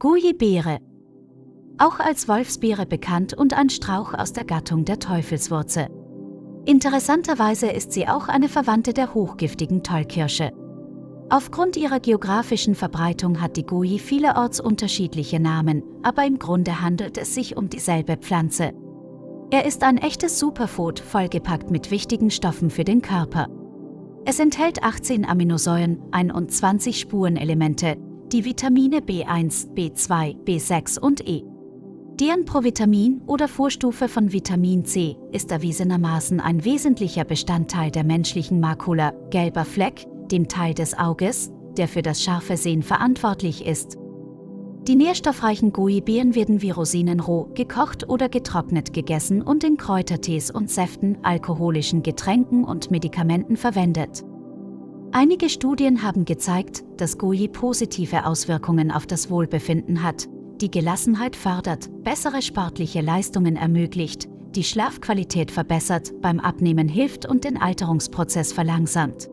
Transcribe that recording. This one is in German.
Goji-Beere. Auch als Wolfsbeere bekannt und ein Strauch aus der Gattung der Teufelswurzel. Interessanterweise ist sie auch eine Verwandte der hochgiftigen Tollkirsche. Aufgrund ihrer geografischen Verbreitung hat die Goji vielerorts unterschiedliche Namen, aber im Grunde handelt es sich um dieselbe Pflanze. Er ist ein echtes Superfood, vollgepackt mit wichtigen Stoffen für den Körper. Es enthält 18 Aminosäuren, 21 Spurenelemente, die Vitamine B1, B2, B6 und E. Deren Provitamin oder Vorstufe von Vitamin C ist erwiesenermaßen ein wesentlicher Bestandteil der menschlichen Makula, gelber Fleck, dem Teil des Auges, der für das scharfe Sehen verantwortlich ist. Die nährstoffreichen Goji-Beeren werden wie Rosinen roh, gekocht oder getrocknet gegessen und in Kräutertees und Säften, alkoholischen Getränken und Medikamenten verwendet. Einige Studien haben gezeigt, dass Goji positive Auswirkungen auf das Wohlbefinden hat, die Gelassenheit fördert, bessere sportliche Leistungen ermöglicht, die Schlafqualität verbessert, beim Abnehmen hilft und den Alterungsprozess verlangsamt.